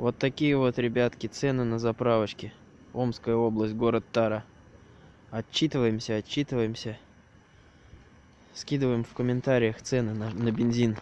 Вот такие вот, ребятки, цены на заправочке. Омская область, город Тара. Отчитываемся, отчитываемся. Скидываем в комментариях цены на, на бензин.